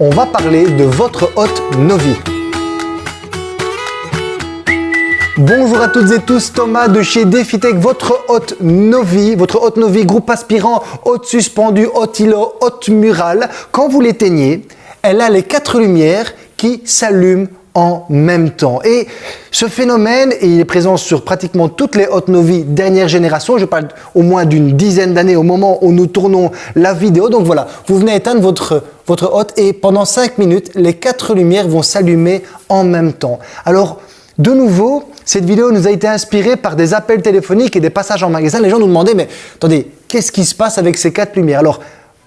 on va parler de votre hôte Novi. Bonjour à toutes et tous, Thomas de chez DefiTech, votre hôte Novi, votre hôte Novi, groupe aspirant, hôte suspendu, hôte îlot, hôte mural. Quand vous l'éteignez, elle a les quatre lumières qui s'allument en même temps. Et ce phénomène, il est présent sur pratiquement toutes les hôtes Novi dernière génération. Je parle au moins d'une dizaine d'années au moment où nous tournons la vidéo. Donc voilà, vous venez éteindre votre, votre et pendant 5 minutes, les quatre lumières vont s'allumer en même temps. Alors, de nouveau, cette vidéo nous a été inspirée par des appels téléphoniques et des passages en magasin. Les gens nous demandaient, mais attendez, qu'est-ce qui se passe avec ces quatre lumières? Alors,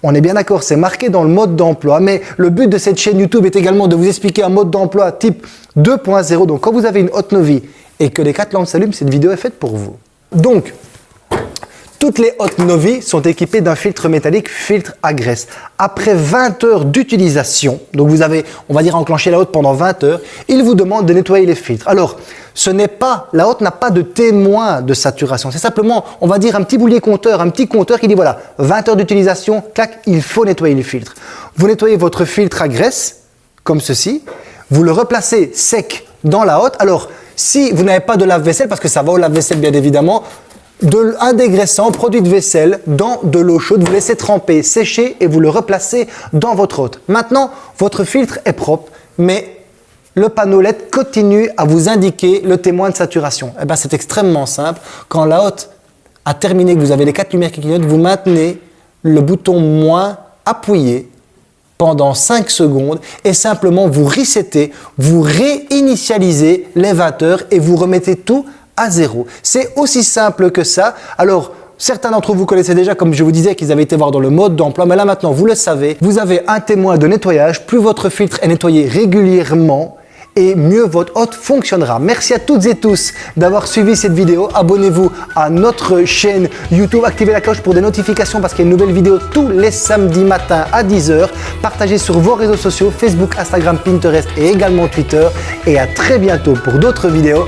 on est bien d'accord, c'est marqué dans le mode d'emploi, mais le but de cette chaîne YouTube est également de vous expliquer un mode d'emploi type 2.0. Donc, quand vous avez une haute Novi et que les quatre lampes s'allument, cette vidéo est faite pour vous. Donc, toutes les Hot Novi sont équipées d'un filtre métallique filtre à graisse. Après 20 heures d'utilisation, donc vous avez, on va dire, enclenché la haute pendant 20 heures, il vous demande de nettoyer les filtres. Alors, ce n'est pas, la haute n'a pas de témoin de saturation. C'est simplement, on va dire, un petit boulier compteur, un petit compteur qui dit voilà, 20 heures d'utilisation, clac, il faut nettoyer les filtres. Vous nettoyez votre filtre à graisse, comme ceci, vous le replacez sec dans la haute. Alors, si vous n'avez pas de lave-vaisselle, parce que ça va au lave-vaisselle bien évidemment, de, un dégraissant, produit de vaisselle, dans de l'eau chaude. Vous laissez tremper, sécher et vous le replacez dans votre hôte. Maintenant, votre filtre est propre, mais le panneau LED continue à vous indiquer le témoin de saturation. Eh ben, c'est extrêmement simple. Quand la haute a terminé, que vous avez les quatre lumières qui clignotent, vous maintenez le bouton moins appuyé pendant 5 secondes et simplement vous resettez, vous réinitialisez les 20 heures et vous remettez tout à zéro. C'est aussi simple que ça. Alors, Certains d'entre vous connaissaient déjà, comme je vous disais, qu'ils avaient été voir dans le mode d'emploi. Mais là maintenant, vous le savez, vous avez un témoin de nettoyage. Plus votre filtre est nettoyé régulièrement, et mieux votre hôte fonctionnera. Merci à toutes et tous d'avoir suivi cette vidéo. Abonnez-vous à notre chaîne YouTube, activez la cloche pour des notifications parce qu'il y a une nouvelle vidéo tous les samedis matins à 10h. Partagez sur vos réseaux sociaux, Facebook, Instagram, Pinterest et également Twitter. Et à très bientôt pour d'autres vidéos.